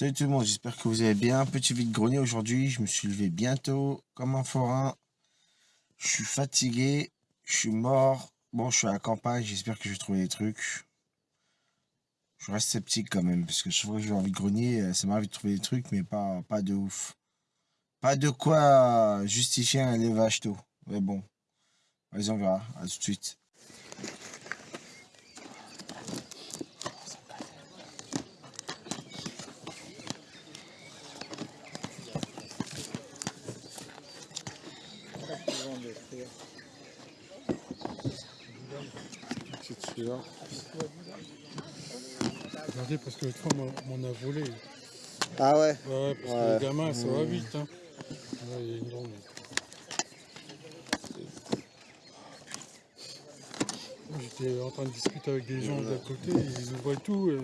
Salut tout le monde, j'espère que vous allez bien. Petit vide-grenier aujourd'hui, je me suis levé bientôt comme un forain. Je suis fatigué, je suis mort. Bon, je suis à la campagne, j'espère que je vais trouver des trucs. Je reste sceptique quand même, parce que chaque fois que je vais en vide-grenier, euh, ça m'arrive de trouver des trucs, mais pas, pas de ouf. Pas de quoi justifier un élevage tôt. Mais bon, vas-y on verra, à tout de suite. Regardez, parce que l'autre fois, on a volé. Ah ouais Ouais, parce que le gamin, ça va vite. Hein. Ouais, il y a une grande. J'étais en train de discuter avec des gens d'à côté, ils ouvraient tout. Et...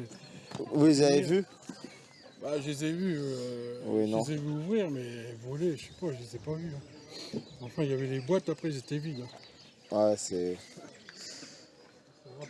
Vous les avez vus? Bah, je les ai vus. Euh, Oui, je les ai vus ouvrir, mais voler, je sais pas, je les ai pas vus. hein. Enfin, il y avait les boîtes, après, ils étaient vides. hein. Ouais, c'est...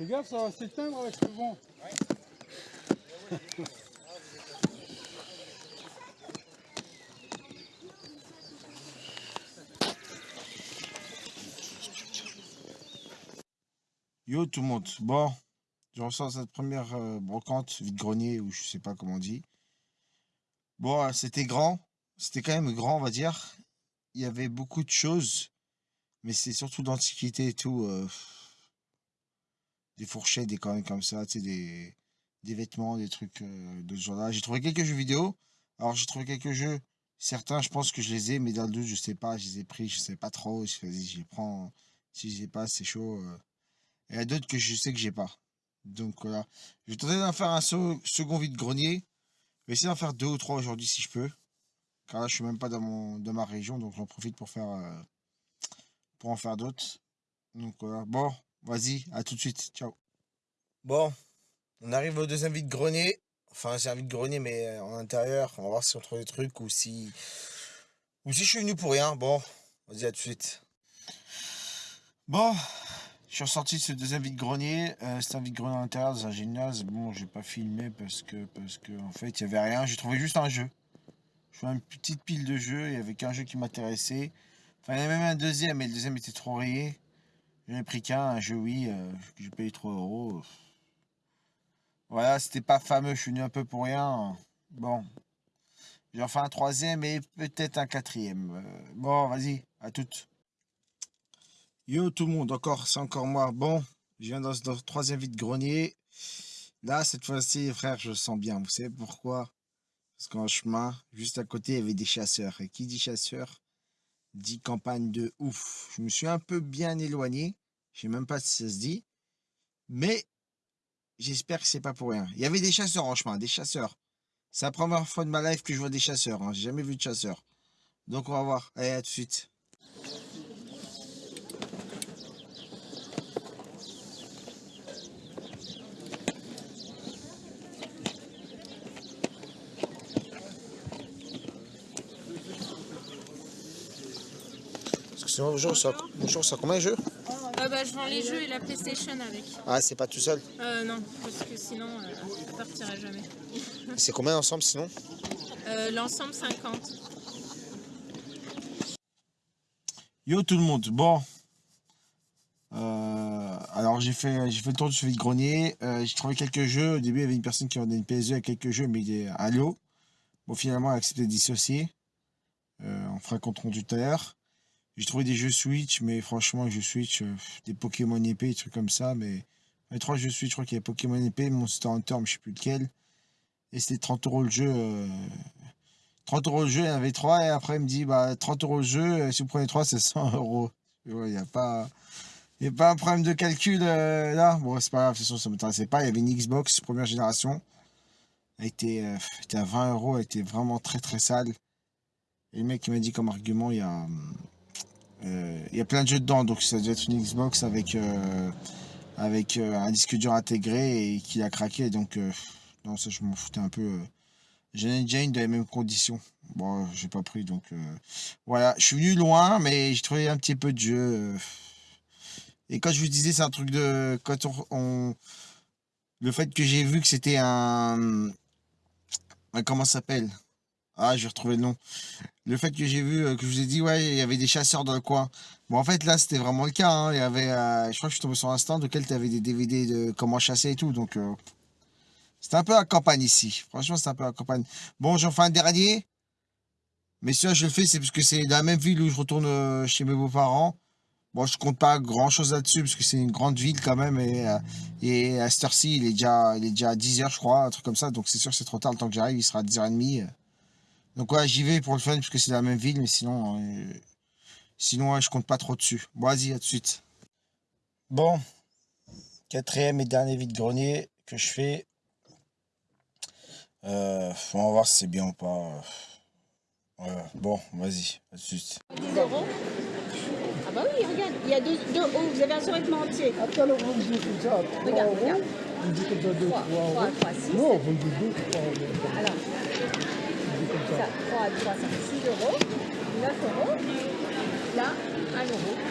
Fais gaffe, ça va s'éteindre avec le vent. Yo tout le monde, bon, je ressens cette première euh, brocante vide-grenier ou je sais pas comment on dit. Bon, euh, c'était grand, c'était quand même grand on va dire. Il y avait beaucoup de choses, mais c'est surtout d'antiquité et tout. euh, des fourchettes, des conneries comme ça, tu sais, des, des vêtements, des trucs euh, de ce genre-là. J'ai trouvé quelques jeux vidéo. Alors j'ai trouvé quelques jeux, certains je pense que je les ai, mais dans le doute je sais pas, je les ai pris, je sais pas trop. Vas-y, je les prends. Si je les ai pas, c'est chaud. euh. Il y a d'autres que je sais que j'ai pas. Donc voilà. Je vais tenter d'en faire un second vide-grenier. Je vais essayer d'en faire deux ou trois aujourd'hui si je peux. Car là, je suis même pas dans, mon, dans ma région, donc j'en profite pour faire euh, pour en faire d'autres. Donc voilà. Bon, vas-y, à tout de suite. Ciao. Bon, on arrive au deuxième vide-grenier. Enfin, c'est un vide-grenier, mais euh, en intérieur. On va voir si on trouve des trucs ou si. Ou si je suis venu pour rien. Bon, vas-y, à tout de suite. Bon, je suis ressorti de ce deuxième vide-grenier. Euh, c'est un vide-grenier à l'intérieur dans un gymnase. Bon, j'ai pas filmé parce que, parce que en fait, il y avait rien. J'ai trouvé juste un jeu. Je vois une petite pile de jeux. Il y avait qu'un jeu qui m'intéressait. Enfin, il y avait même un deuxième, mais le deuxième était trop rayé. J'en ai pris qu'un, un jeu oui, j'ai payé 3 euros. Voilà, c'était pas fameux. Je suis venu un peu pour rien. Bon. J'en fais un troisième et peut-être un quatrième. Euh, bon, vas-y, à toutes. Yo tout le monde, encore, c'est encore moi. Bon, je viens dans ce troisième vide-grenier. Là, cette fois-ci, frère, je sens bien. Vous savez pourquoi? Parce qu'en chemin, juste à côté, il y avait des chasseurs. Et qui dit chasseur dit campagne de ouf. Je me suis un peu bien éloigné. Je sais même pas si ça se dit. Mais j'espère que c'est pas pour rien. Il y avait des chasseurs en chemin, des chasseurs. C'est la première fois de ma life que je vois des chasseurs. Hein. J'ai jamais vu de chasseurs. Donc on va voir. Allez, à tout de suite. Sinon, bonjour, ça, bonjour, ça combien de jeux Euh, bah, je vends les jeux et la PlayStation avec. Ah, c'est pas tout seul. Euh, non, parce que sinon, euh, ça partirait jamais. C'est combien ensemble sinon Euh, L'ensemble 50. Yo tout le monde, bon. Euh, alors j'ai fait, j'ai fait le tour de ce vide-grenier. Euh, j'ai trouvé quelques jeux. Au début, il y avait une personne qui vendait une PS2 avec quelques jeux, mais il est à l'eau. Bon, finalement, elle a accepté de dissocier. Euh, on fera compte rendu tout à l'heure. J'ai trouvé des jeux Switch, mais franchement, jeux Switch, euh, des Pokémon épée, des trucs comme ça. Mais les trois jeux Switch, je crois qu'il y a Pokémon épée, Monster Hunter, mais je sais plus lequel. Et c'était 30 euros le jeu. euh, 30 euros le jeu, il y en avait 3 et après il me dit bah 30 euros le jeu, euh, si vous prenez 3 c'est 100 euros. Il n'y a pas. Il a pas un problème de calcul euh, là. Bon, c'est pas grave, de toute façon, ça m'intéressait pas. Il y avait une Xbox première génération. Elle était, euh, à 20 euros, elle était vraiment très très sale. Et le mec il m'a dit comme argument, il y a, euh, il y a plein de jeux dedans, donc ça doit être une Xbox avec, euh, avec euh, un disque dur intégré et qu'il a craqué. Donc euh, non, ça je m'en foutais un peu. euh. Déjà une dans les mêmes conditions. Bon, j'ai pas pris, donc euh, voilà. Je suis venu loin, mais j'ai trouvé un petit peu de jeu. euh. Et quand je vous disais, c'est un truc de... Quand on... on- Le fait que j'ai vu que c'était un... un- Comment ça s'appelle? Ah, je vais retrouver le nom. Le fait que j'ai vu, euh, que je vous ai dit, ouais, il y avait des chasseurs dans le coin. Bon, en fait, là, c'était vraiment le cas. hein. Il y avait... euh, Je crois que je suis tombé sur un stand tu avais des DVD de comment chasser et tout. Donc, euh, c'était un peu la campagne ici. Franchement, c'était un peu la campagne. Bon, j'en fais un dernier. Mais celui-là, je le fais, c'est parce que c'est dans la même ville où je retourne chez mes beaux-parents. Bon, je compte pas grand-chose là-dessus, parce que c'est une grande ville quand même. Et, à cette heure-ci, il, est déjà- il est déjà à 10h, je crois, un truc comme ça. Donc c'est sûr que c'est trop tard. Le temps que j'arrive, il sera à 10h30. Euh. Donc ouais, j'y vais pour le fun, parce que c'est la même ville. Mais sinon, euh, sinon ouais, je compte pas trop dessus. Bon, vas-y, à tout de suite. Bon, quatrième et dernier vide-grenier que je fais. Euh, on va voir si c'est bien ou pas. Voilà. Bon, vas-y, à tout de suite. 10 euros. Ah bah oui, regarde, il y a deux, deux hauts, vous avez un survêtement entier. Attends, là, vous me dites comme ça, 3 Regarde, euros. regarde. Vous me dites comme ça 2, 3 3, euros. 3, 3, 6. Non, vous me dites 2, 3 euros. Alors, Ça. ça, 3, 3, 5, 6 euros, 9 euros. Là, 1 euro.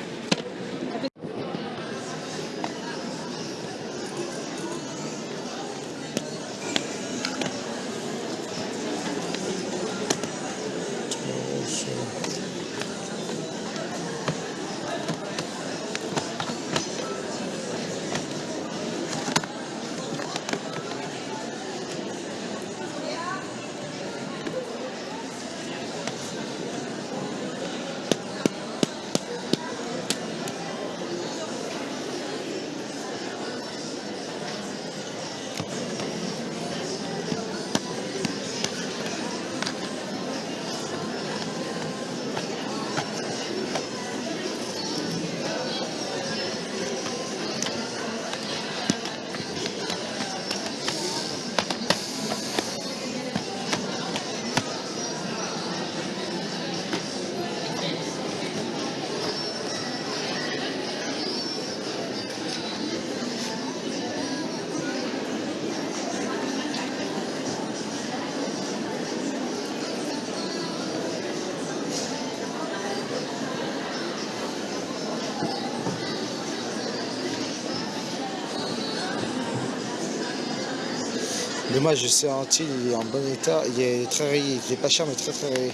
Dommage, je sais un il est en bon état, il est très rayé, il est pas cher mais très très rayé.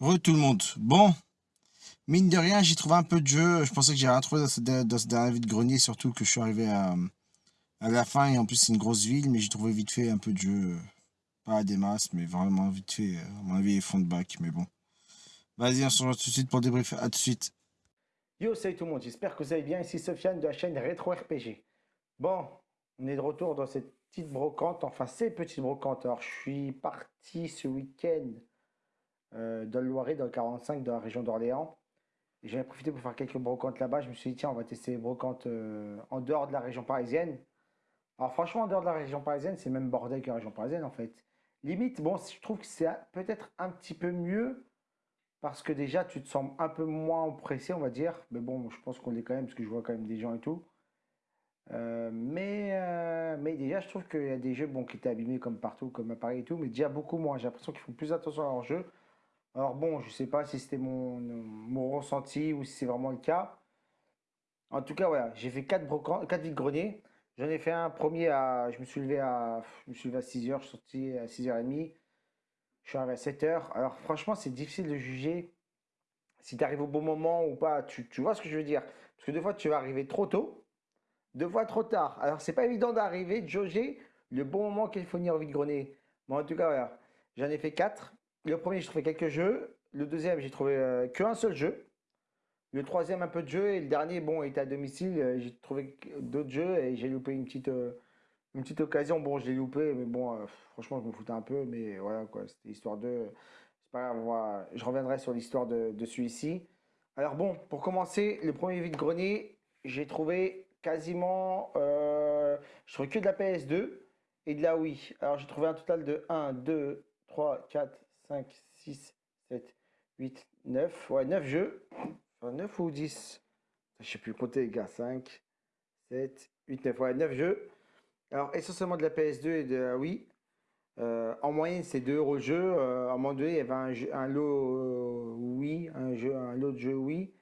Re tout le monde. Bon, mine de rien, j'ai trouvé un peu de jeu. Je pensais que j'ai rien trouvé dans ce, dans ce dernier vide-grenier, surtout que je suis arrivé à, à la fin et en plus c'est une grosse ville, mais j'ai trouvé vite fait un peu de jeu. Pas à des masses, mais vraiment vite fait. À mon avis, fond de bac, mais bon. Vas-y, on se rejoint tout de suite pour débriefer. À tout de suite. Yo, salut tout le monde, j'espère que vous allez bien. Ici Sofiane de la chaîne Retro RPG. Bon, on est de retour dans cette petite brocante, enfin ces petites brocantes. Alors, je suis parti ce week-end euh, dans le Loiret, dans le 45, dans la région d'Orléans. J'avais profité pour faire quelques brocantes là-bas. Je me suis dit, tiens, on va tester les brocantes euh, en dehors de la région parisienne. Alors, franchement, en dehors de la région parisienne, c'est même bordel que la région parisienne en fait. Limite, bon, je trouve que c'est peut-être un petit peu mieux parce que déjà, tu te sens un peu moins pressé, on va dire. Mais bon, je pense qu'on l'est quand même, parce que je vois quand même des gens et tout. Euh, mais, euh, mais déjà, je trouve qu'il y a des jeux bon, qui étaient abîmés comme partout, comme à Paris et tout, mais déjà beaucoup moins. J'ai l'impression qu'ils font plus attention à leur jeu. Alors bon, je sais pas si c'était mon, mon ressenti ou si c'est vraiment le cas. En tout cas, voilà, j'ai fait 4 brocants, 4 vides-greniers. J'en ai fait un premier à. Je me suis levé à, je me suis levé à 6h, je suis sorti à 6h30. Je suis arrivé à 7h. Alors franchement, c'est difficile de juger si tu arrives au bon moment ou pas. Tu, tu vois ce que je veux dire? Parce que deux fois, tu vas arriver trop tôt, deux fois trop tard. Alors, c'est pas évident d'arriver, de jauger le bon moment qu'il faut venir au vide-grenier. Mais en tout cas. J'en ai fait quatre. Le premier, j'ai trouvé quelques jeux. Le deuxième, j'ai trouvé euh, qu'un seul jeu. Le troisième, un peu de jeu. Et le dernier, bon, était à domicile. euh, J'ai trouvé d'autres jeux et j'ai loupé une petite, euh, occasion. Bon, je l'ai loupé, mais bon, franchement, je me foutais un peu. Mais voilà, quoi. C'était histoire de. C'est pas grave, je reviendrai sur l'histoire de, de celui-ci. Alors bon, pour commencer, le premier vide-grenier, j'ai trouvé quasiment... Euh, je trouvais que de la PS2. et de la Wii. Alors j'ai trouvé un total de 1, 2, 3, 4, 5, 6, 7, 8, 9. Ouais, 9 jeux. Enfin, 9 ou 10 Je sais plus compter les gars. 5, 7, 8, 9. Ouais, 9 jeux. Alors essentiellement de la PS2 et de la Wii. Euh, en moyenne, c'est 2 euros le jeu. Euh, à un moment donné, il y avait un, jeu- un lot euh, un, jeu, un lot de jeux Wii.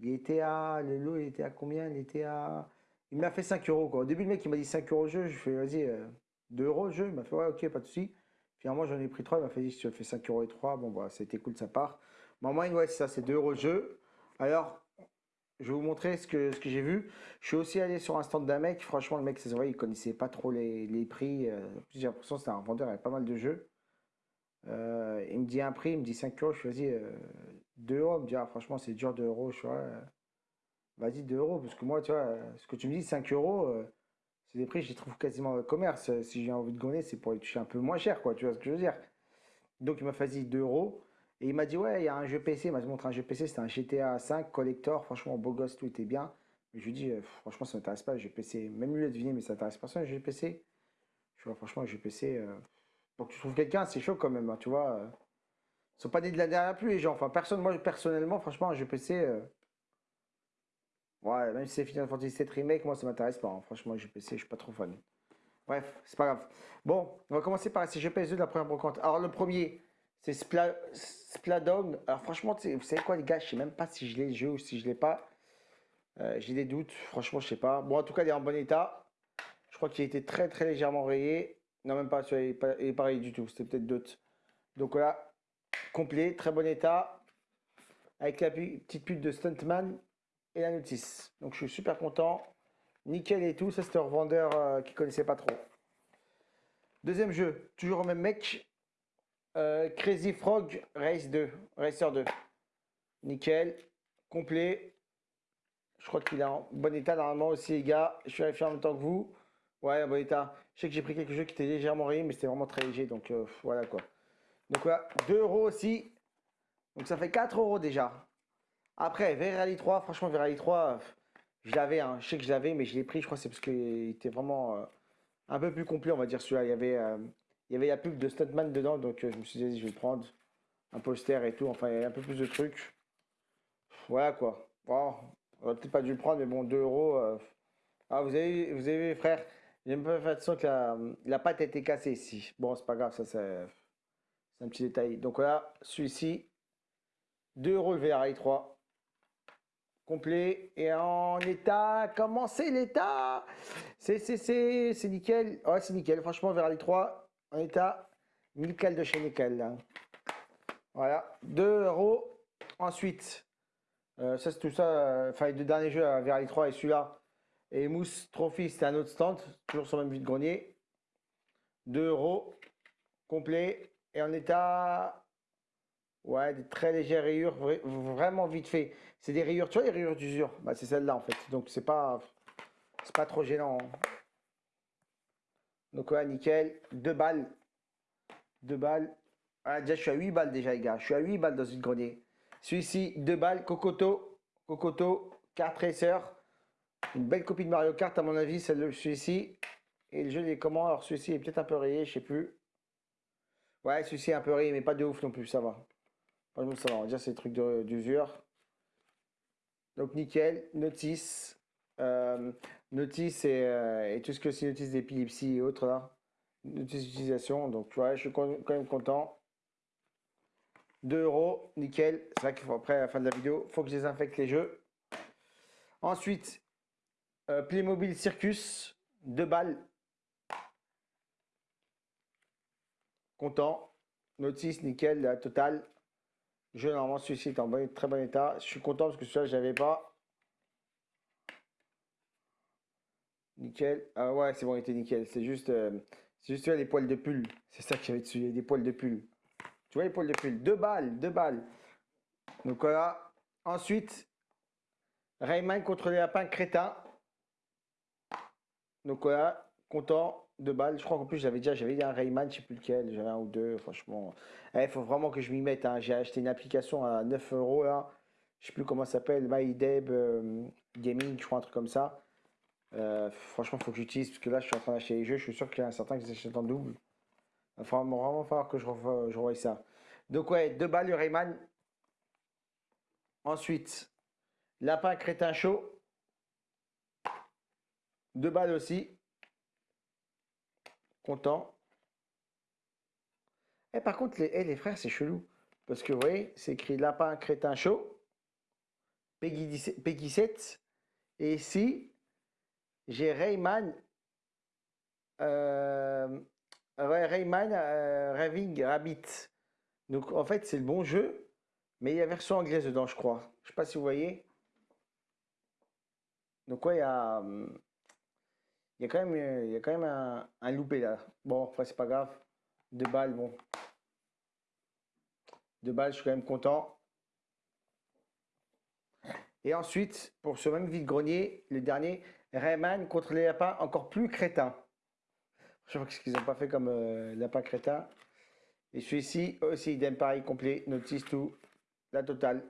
Il était à. Le lot, il était à combien? Il était à. Il m'a fait 5 euros. Au début, le mec, il m'a dit 5 euros le jeu. Je fais, vas-y, euh, 2 euros le jeu. Il m'a fait, ouais, ok, pas de souci. Finalement, j'en ai pris 3. Il m'a fait, si tu fais 5 euros et 3, bon, bah, c'était cool de sa part. Mais en moyenne, ouais, c'est ça, c'est 2 euros jeu. Alors, je vais vous montrer ce que, j'ai vu. Je suis aussi allé sur un stand d'un mec. Franchement, le mec, se voit, il connaissait pas trop les, les prix. euh, j'ai l'impression que c'était un vendeur avec pas mal de jeux. Euh, il me dit un prix, il me dit 5 euros. Je fais, vas-y, euh, 2 euros. Il me dit, ah, franchement, c'est dur 2 euros. Je euh, vas-y, 2 euros. Parce que moi, tu vois, ce que tu me dis, 5 euros, euh, c'est des prix, je les trouve quasiment au commerce. Euh, Si j'ai envie de gonner, c'est pour les toucher un peu moins cher, quoi. Tu vois ce que je veux dire? Donc, il m'a fait, vas-y, 2 euros. Et il m'a dit, ouais, il y a un jeu PC. Il m'a montré un jeu PC, c'était un GTA 5 collector. Franchement, beau gosse, tout était bien. Mais je lui dis, euh, franchement, ça m'intéresse pas, le jeu PC. Même lui, a deviné, mais ça t'intéresse personne, le jeu PC. Je vois, franchement, le jeu PC, que tu trouves quelqu'un, c'est chaud quand même, hein, tu vois. Ils sont pas nés de la dernière pluie, les gens. Enfin, personne, moi, personnellement, franchement, un jeu PC, ouais, même si c'est Final Fantasy VII Remake, moi, ça m'intéresse pas. hein. Franchement, jeu PC, je suis pas trop fan. Bref, c'est pas grave. Bon, on va commencer par ces jeux PS2 de la première brocante. Alors, le premier, c'est Spla... Splatoon. Alors, franchement, vous savez quoi, les gars, je sais même pas si je l'ai le jeu ou si je l'ai pas. Euh, J'ai des doutes, franchement, je sais pas. Bon, en tout cas, il est en bon état. Je crois qu'il a été très, très légèrement rayé. Non, même pas, il est pas, il est rayé du tout. C'était peut-être d'autres. Donc voilà, complet, très bon état. Avec la petite pute de Stuntman et la. Donc je suis super content. Nickel et tout. Ça, c'était un revendeur euh, qui connaissait pas trop. Deuxième jeu, toujours au même mec. Euh, Crazy Frog Race 2, Racer 2. Nickel, complet. Je crois qu'il est en bon état normalement aussi, les gars. Je suis vérifié en même temps que vous. Ouais, en bon état. Je sais que j'ai pris quelques jeux qui étaient légèrement rayés, mais c'était vraiment très léger. Donc euh, voilà quoi. Donc voilà, 2 euros aussi. Donc ça fait 4 euros déjà. Après, V-Rally 3, franchement, V-Rally 3, euh, je l'avais, hein. je sais que je l'avais, mais je l'ai pris, je crois, c'est parce qu'il était vraiment euh, un peu plus complet, on va dire celui-là. Il y avait, euh, il y avait la pub de Stuntman dedans, donc euh, je me suis dit, je vais le prendre. Un poster et tout, enfin, il y a un peu plus de trucs. Voilà quoi. Bon, on aurait peut-être pas dû le prendre, mais bon, 2 euros. Ah, vous avez, vous avez vu, frère, j'ai même pas fait attention que la, la pâte a été cassée ici. Bon, c'est pas grave, ça, c'est c'est un petit détail. Donc voilà, celui-ci, 2 euros le VRI 3. Complet et en état. Comment c'est l'état? C'est nickel. Ouais, c'est nickel. Franchement, VRI 3 en état nickel de chez nickel. là. Voilà, 2 euros. Ensuite, euh, ça c'est tout ça. euh, Enfin, les deux derniers jeux, euh, VRI 3 et celui-là. Et Mousse Trophy, c'était un autre stand. Toujours sur le même vide-grenier. 2 euros. Complet. Et en état. Ouais, des très légères rayures, vra- vraiment vite fait. C'est des rayures, tu vois, les rayures d'usure. Bah, c'est celle-là en fait. Donc c'est pas, pas trop gênant. hein. Donc ouais, nickel. Deux balles. Deux balles. Ah, déjà, je suis à 8 balles déjà, les gars. Je suis à 8 balles dans une grenier. Celui-ci, deux balles. Cocoto. Cocoto. Kart Racer. Une belle copie de Mario Kart, à mon avis, celui-ci. Et le jeu, il est comment? Alors, celui-ci est peut-être un peu rayé, je sais plus. Ouais, celui-ci est un peu rayé, mais pas de ouf non plus, ça va. Franchement, ça va. On va dire c'est des trucs d'usure. Donc, nickel. Notice. Euh, notice et, euh, et tout ce que c'est notice d'épilepsie et autres là. Notice d'utilisation. Donc, ouais, je suis quand quand même content. 2 euros. Nickel. C'est vrai qu'il faut après à la fin de la vidéo, faut que je désinfecte les jeux. Ensuite, euh, Playmobil Circus. 2 balles. Content. Notice, nickel, la totale. Jeu, normalement, celui-ci est en très bon état. Je suis content parce que celui-là, je l'avais pas. Nickel. Ah ouais, c'est bon, il était nickel. C'est juste, euh, c'est juste les poils de pull. C'est ça qu'il y avait dessus, des poils de pull. Tu vois les poils de pull Deux balles, deux balles. Donc voilà. Ensuite, Rayman contre les lapins crétins. Donc voilà, content. Deux balles. Je crois qu'en plus, j'avais déjà j'avais un Rayman, je sais plus lequel. J'avais un ou deux, franchement. Il faut vraiment que je m'y mette. hein. J'ai acheté une application à 9 euros là. Je sais plus comment ça s'appelle. MyDeb euh, Gaming, je crois, un truc comme ça. Euh, franchement, faut que j'utilise parce que là, je suis en train d'acheter les jeux. Je suis sûr qu'il y en a certains qui s'achètent en double. Il va vraiment, falloir que je revoie, je ça. Donc, ouais, deux balles le Rayman. Ensuite, lapin crétin chaud. Deux balles aussi. Et par contre, les, eh, les frères, c'est chelou. Parce que vous voyez, c'est écrit lapin crétin chaud. Peggy, 17 Peggy 7. Et ici, j'ai Rayman. Euh, Rayman euh, Raving Rabbit. Donc en fait, c'est le bon jeu. Mais il y a version anglaise dedans, je crois. Je sais pas si vous voyez. Donc ouais, il y a, hum, il y a quand même, il y a quand même un, loupé là. Bon, enfin, c'est pas grave. Deux balles, bon. Deux balles, je suis quand même content. Et ensuite, pour ce même vide-grenier, le dernier, Rayman contre les lapins encore plus crétins. Je pas ce qu'ils n'ont pas fait comme euh, lapin crétin. Et celui-ci aussi, idem pareil, complet, notice tout, la totale.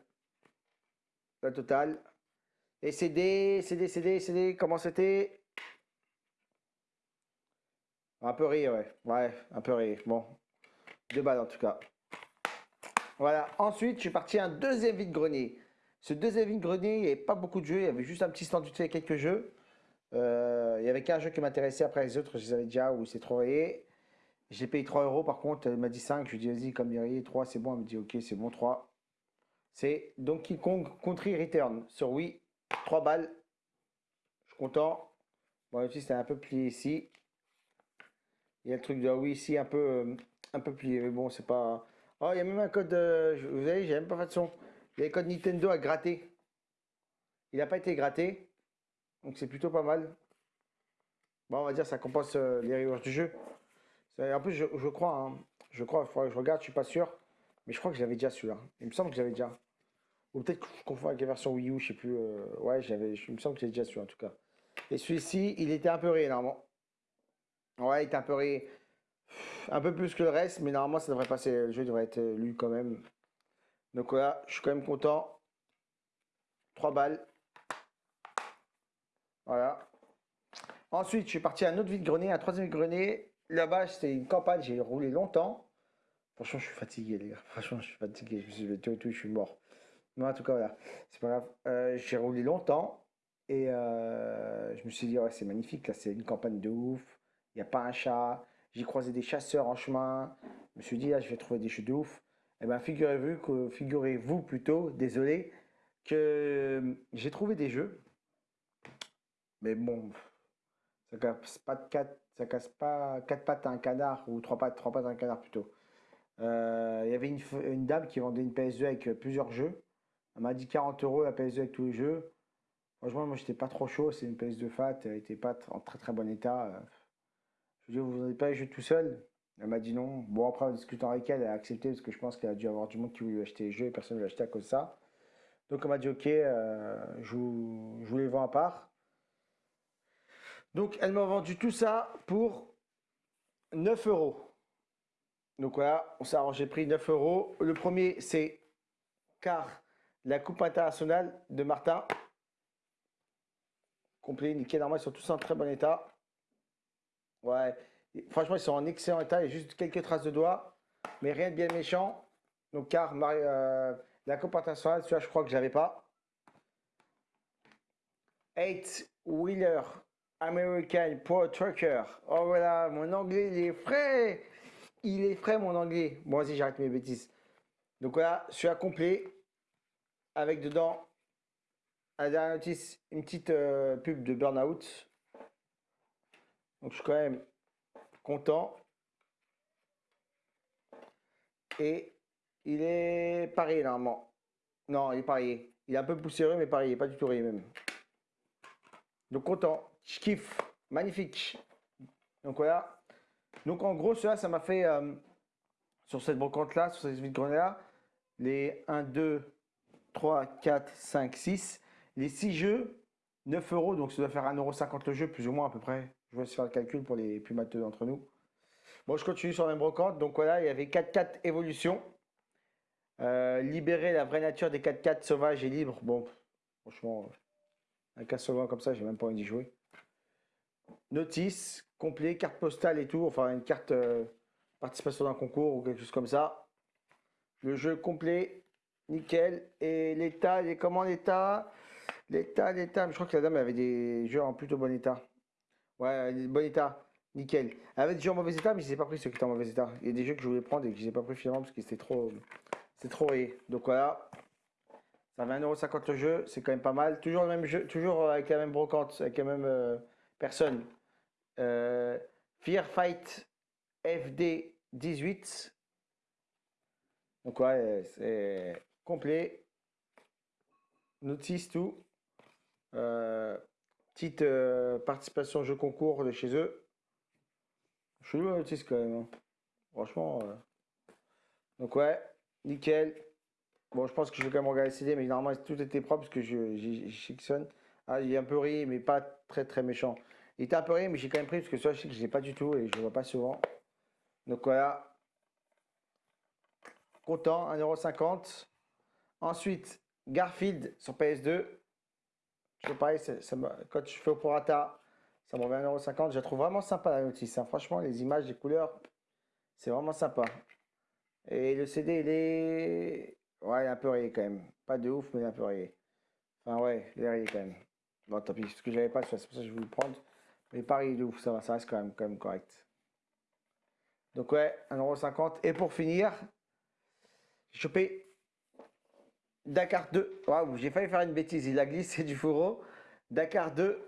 La totale. Et CD, CD, CD, CD, comment c'était? Un peu rire, ouais. Ouais, un peu rire. Bon. Deux balles en tout cas. Voilà. Ensuite, je suis parti à un deuxième vide-grenier. Ce deuxième vide-grenier, il n'y avait pas beaucoup de jeux. Il y avait juste un petit stand de fait quelques jeux. Euh, il y avait qu'un jeu qui m'intéressait. Après les autres, je les avais déjà ou c'est trop rayé. J'ai payé 3 euros par contre. Elle m'a dit 5. Je lui ai dit, vas-y, comme il 3, c'est bon. Elle me dit, ok, c'est bon, 3. C'est Donkey Kong Country Return sur Wii. 3 balles. Je suis content. Bon, aussi, c'était un peu plié ici. Il y a le truc de Wii ici, un peu, euh, un peu plié. Mais bon, c'est pas. Oh, il y a même un code. Euh, vous savez, j'ai même pas fait de son. Il y a le code Nintendo à gratter. Il n'a pas été gratté. Donc c'est plutôt pas mal. Bon, on va dire ça compense euh, les rewards du jeu. En plus, je, crois, hein, je crois, il faudrait que je regarde, je suis pas sûr. Mais je crois que j'avais déjà celui-là. Il me semble que j'avais déjà. Ou peut-être que je confonds avec la version Wii U, je sais plus. Ouais, j'avais, il me semble que j'ai déjà celui en tout cas. Et celui-ci, il était un peu rayé. Ouais, il était un peu. Un peu plus que le reste, mais normalement ça devrait passer. Le jeu devrait être lu quand même. Donc voilà, je suis quand même content. 3 balles. Voilà. Ensuite, je suis parti à un autre vide-grenier, un troisième vide-grenier. Là-bas, c'était une campagne, j'ai roulé longtemps. Franchement, je suis fatigué, les gars. Franchement, je suis fatigué. Je suis tout, tout, je suis mort. Mais en tout cas, voilà. C'est pas grave. Euh, j'ai roulé longtemps. Et euh, je me suis dit, ouais, c'est magnifique. Là, c'est une campagne de ouf. Il n'y a pas un chat. J'ai croisé des chasseurs en chemin. Je me suis dit, là, je vais trouver des jeux de ouf. Eh bien, figurez-vous que, figurez-vous plutôt, désolé, que j'ai trouvé des jeux. Mais bon, ça casse pas quatre, ça casse pas quatre pattes à un canard ou trois pattes, trois pattes à un canard plutôt. Euh, il y avait une, dame qui vendait une PS2 avec plusieurs jeux. Elle m'a dit 40 euros la PS2 avec tous les jeux. Franchement, moi j'étais pas trop chaud. C'est une PS2 fat, elle était pas en très très bon état. Je lui ai vous n'avez pas jeux tout seul elle m'a dit non. Bon, après, en discutant avec elle, elle a accepté parce que je pense qu'elle a dû avoir du monde qui voulait acheter les jeux et personne ne l'a acheté à cause de ça. Donc, elle m'a dit ok, euh, je, vous, les vends à part. Donc, elle m'a vendu tout ça pour 9 euros. Donc voilà, on s'est arrangé prix 9 euros. Le premier, c'est car la Coupe internationale de Martin. Complet, nickel, normalement, ils sont tous en très bon état. Ouais, Franchement, ils sont en excellent état. Il y a juste quelques traces de doigts, mais rien de bien méchant. Donc, car euh, la Coupe internationale, celui-là, je crois que je n'avais pas. 8 Wheeler American Pro Trucker. Oh voilà, mon anglais, il est frais. Il est frais, mon anglais. Bon, vas-y, j'arrête mes bêtises. Donc voilà, celui-là complet. Avec dedans, à la dernière notice, une petite euh, pub de Burnout. Donc je suis quand même content. Et il est pareil normalement. Non, il est pareil. Il est un peu poussiéreux, mais pareil, pas du tout rayé même. Donc content, je kiffe, magnifique. Donc voilà. Donc en gros, cela, ça m'a fait euh, sur cette brocante là, sur cette vide grenier là, les 1, 2, 3, 4, 5, 6, les 6 jeux, 9 euros, donc ça doit faire 1,50€ le jeu, plus ou moins à peu près. Je vais faire le calcul pour les plus matheux d'entre nous. Bon, je continue sur la même brocante. Donc voilà, il y avait 4-4 évolutions. Euh, libérer la vraie nature des 4-4 sauvages et libres. Bon, franchement, un cas sauvage comme ça, j'ai même pas envie d'y jouer. notice, complet, carte postale et tout, enfin une carte euh, participation d'un concours ou quelque chose comme ça. Le jeu complet, nickel. Et l'état, comment l'état? L'état, l'état, je crois que la dame avait des jeux en plutôt bon état. Ouais, bon état, nickel. Elle avait des jeux en mauvais état, mais je n'ai pas pris ceux qui étaient en mauvais état. Il y a des jeux que je voulais prendre et que je n'ai pas pris finalement parce que c'était trop, c'est trop. Donc voilà, ça fait 1,50€ le jeu, c'est quand même pas mal. Toujours le même jeu, toujours avec la même brocante, avec la même euh, personne. Euh, Fear Fight FD 18. Donc ouais, c'est complet. Notice tout. Euh, petite euh, participation jeu concours de chez eux. Chelou la notice quand même. hein. Franchement. euh. Donc ouais, nickel. Bon, je pense que je vais quand même regarder CD, mais normalement tout était propre parce que je j'y sectionne. Ah, il est un peu ri, mais pas très très méchant. Il était un peu ri, mais j'ai quand même pris parce que ça, je sais que je pas du tout et je vois pas souvent. Donc voilà. Content, 1,50€. Ensuite, Garfield sur PS2. Je sais pas, quand je fais au prorata, ça me revient à 1,50€. Je la trouve vraiment sympa la notice. hein. Franchement, les images, les couleurs, c'est vraiment sympa. Et le CD, il est. Ouais, il est un peu rayé quand même. Pas de ouf, mais il est un peu rayé. Enfin, ouais, il est rayé quand même. Bon, tant pis, parce que j'avais pas, c'est pour ça que je voulais le prendre. Mais rayé de ouf, ça va, ça reste quand même, quand même correct. Donc, ouais, 1,50€. Et pour finir, j'ai chopé Dakar 2. Waouh, j'ai failli faire une bêtise, il a glissé du fourreau. Dakar 2.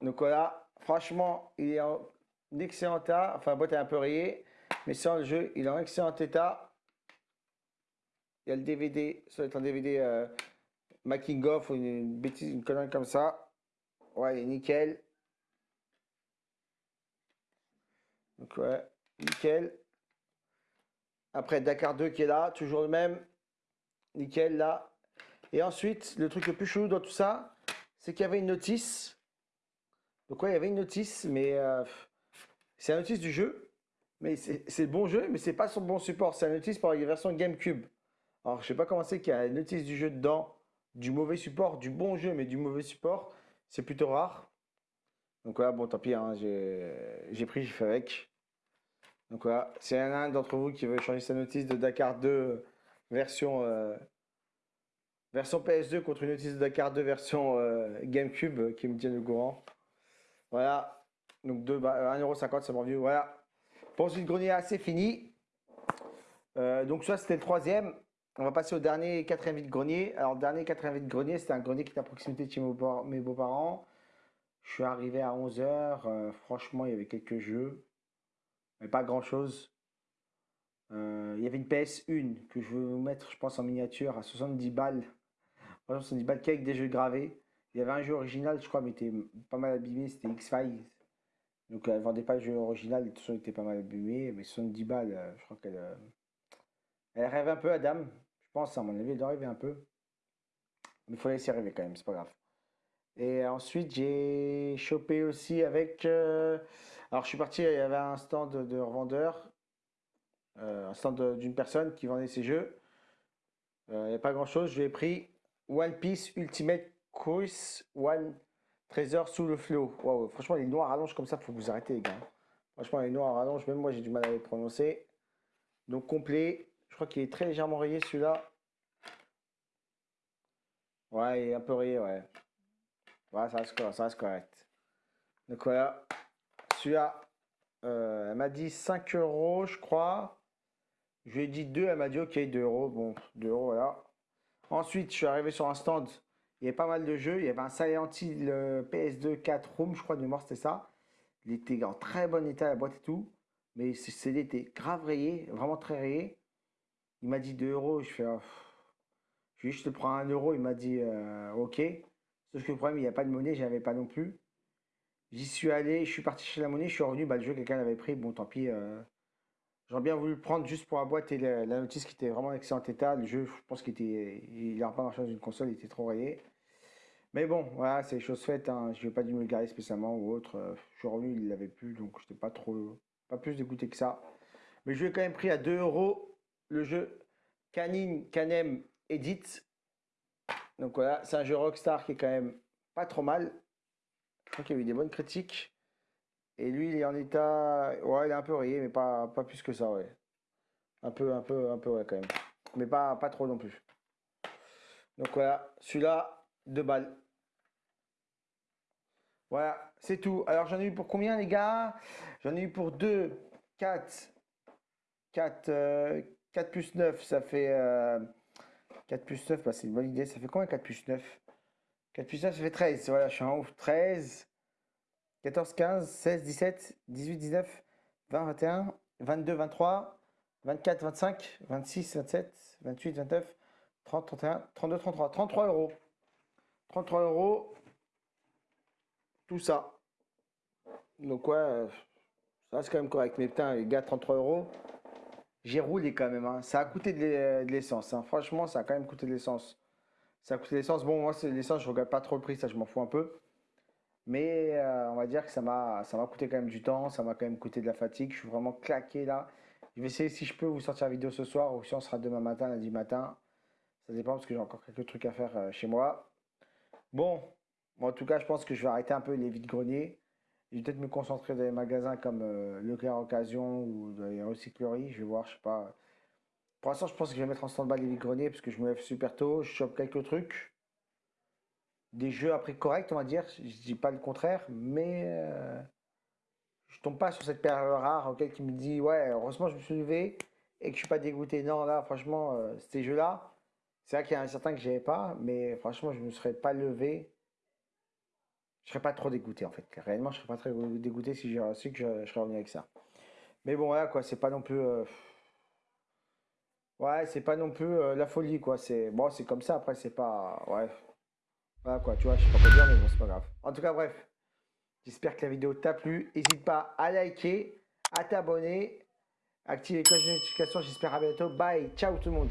Donc voilà, franchement, il est en excellent état. Enfin, boîte est un peu rayée, mais sans le jeu, il est en excellent état. Il y a le DVD, ça doit être un DVD euh, making of ou une, une bêtise, une connerie comme ça. Ouais, il est nickel. Donc ouais, nickel. Après Dakar 2 qui est là, toujours le même. Nickel là. Et ensuite, le truc le plus chelou dans tout ça, c'est qu'il y avait une notice. Donc ouais, il y avait une notice, mais euh, c'est la notice du jeu. Mais c'est bon jeu, mais c'est pas son bon support. C'est la notice pour la version GameCube. Alors je sais pas comment c'est qu'il y a la notice du jeu dedans, du mauvais support, du bon jeu, mais du mauvais support. C'est plutôt rare. Donc voilà, bon tant pis, hein, j'ai pris, j'ai fait avec. Donc voilà, a un d'entre vous qui veut changer sa notice de Dakar 2 version, euh, version PS2 contre une notice de Dakar 2 version euh, GameCube euh, qui me tienne au courant. Voilà, donc deux ba- 1,50€, c'est mon vieux. Voilà, pour ce grenier assez fini. Euh, donc ça c'était le troisième. On va passer au dernier quatrième vide grenier. Alors dernier quatrième vide grenier, c'était un grenier qui était à proximité de chez mes beaux-parents. Je suis arrivé à 11h. franchement, il y avait quelques jeux, mais pas grand-chose. Euh, il y avait une PS1 que je vais vous mettre, je pense, en miniature à 70 balles. Franchement, 70 balles qu'avec des jeux gravés. Il y avait un jeu original, je crois, mais était pas mal abîmé, c'était X-Files. Donc elle vendait pas le jeu original, façon, il était pas mal abîmé, mais 70 balles, euh, je crois qu'elle euh, elle rêve un peu à dame. Je pense, à mon avis, elle doit rêver un peu. Mais il faut la laisser rêver quand même, c'est pas grave. Et ensuite, j'ai chopé aussi avec. Alors, je suis parti, il y avait un stand de revendeur, euh, un stand d'une personne qui vendait ses jeux. Euh, Il n'y a pas grand chose. Je lui ai pris One Piece Ultimate Cruise One Trésor sous le flot. Waouh, franchement, les noirs rallonges comme ça, faut vous arrêtez, les gars. Franchement, les noirs rallonges, même moi, j'ai du mal à les prononcer. Donc, complet. Je crois qu'il est très légèrement rayé celui-là. Ouais, il est un peu rayé, ouais. Ouais, ça reste, correct, ça. Donc voilà. Celui-là, euh, elle m'a dit 5 euros, je crois. Je lui ai dit 2, elle m'a dit ok, 2 euros. Bon, 2 euros, voilà. Ensuite, je suis arrivé sur un stand. Il y avait pas mal de jeux. Il y avait un Silent Hill euh, PS2 4 Room, je crois, de mémoire, c'était ça. Il était en très bon état, la boîte et tout. Mais ce CD était grave rayé, vraiment très rayé. Il m'a dit 2 euros. Je fais. Je lui ai je te prends 1 euro. Il m'a dit euh, ok. Sauf que le problème, il n'y a pas de monnaie, j'avais pas non plus. J'y suis allé, je suis parti chez la monnaie, je suis revenu, bah, le jeu, quelqu'un l'avait pris. Bon, tant pis. euh, J'aurais bien voulu prendre juste pour la boîte et la, notice qui était vraiment en excellent état. Le jeu, je pense qu'il était. Il n'a pas marché dans une console, il était trop rayé. Mais bon, voilà, c'est chose faite. Hein. Je n'ai pas dû me le spécialement ou autre. Euh, Je suis revenu, il l'avait plus, donc je n'étais pas trop. Pas plus dégoûté que ça. Mais je lui ai quand même pris à 2 euros le jeu Canine Canem Edit. Donc voilà, c'est un jeu Rockstar qui est quand même pas trop mal. Donc il y a eu des bonnes critiques. Et lui, il est en état. Ouais, il est un peu rayé, mais pas, pas plus que ça, ouais. Un peu, un peu, un peu, ouais, quand même. Mais pas, pas trop non plus. Donc voilà, celui-là, deux balles. Voilà, c'est tout. Alors j'en ai eu pour combien, les gars? J'en ai eu pour 2, 4, 4, 4 plus 9, ça fait. euh, 4 plus 9, bah, c'est une bonne idée. Ça fait combien 4 plus 9 4 plus 9, ça fait 13. Voilà, je suis en ouf. 13, 14, 15, 16, 17, 18, 19, 20, 21, 22, 23, 24, 25, 26, 27, 28, 29, 30, 31, 32, 33. 33 euros. 33 euros. Tout ça. Donc ouais, euh, ça reste quand même correct. Mais putain, les gars, 33 euros. J'ai roulé quand même. hein. Ça a coûté de l'e- de l'essence. hein. Franchement, ça a quand même coûté de l'essence. Ça a coûté de l'essence. Bon, moi, c'est l'essence, je regarde pas trop le prix, ça, je m'en fous un peu. Mais euh, on va dire que ça m'a coûté quand même du temps, ça m'a quand même coûté de la fatigue. Je suis vraiment claqué là. Je vais essayer si je peux vous sortir la vidéo ce soir ou si on sera demain matin, lundi matin. Ça dépend parce que j'ai encore quelques trucs à faire euh, chez moi. Bon, en tout cas, je pense que je vais arrêter un peu les vides-greniers. Je vais peut-être me concentrer dans les magasins comme euh, Leclerc Occasion ou dans les recycleries. Je vais voir, je sais pas. Pour l'instant, je pense que je vais mettre en stand-by les vides-greniers parce que je me lève super tôt. Je chope quelques trucs. Des jeux à prix correct, on va dire. Je dis pas le contraire, mais euh, je tombe pas sur cette perle rare auquel qui me dit ouais, heureusement je me suis levé et que je suis pas dégoûté. Non, là, franchement, euh, ces jeux-là, c'est vrai qu'il y en a certains que j'avais pas, mais franchement, je me serais pas levé. Je serais pas trop dégoûté en fait. Réellement, je serais pas très dégoûté si j'ai su que je, je serais revenu avec ça. Mais bon, voilà quoi, c'est pas non plus. euh, Ouais, c'est pas non plus euh, la folie quoi. C'est bon, c'est comme ça. Après, c'est pas. Ouais. Voilà quoi, tu vois, je sais pas quoi dire, mais bon, c'est pas grave. En tout cas, bref. J'espère que la vidéo t'a plu. N'hésite pas à liker, à t'abonner, activer les cloches de notification. J'espère à bientôt. Bye, ciao tout le monde.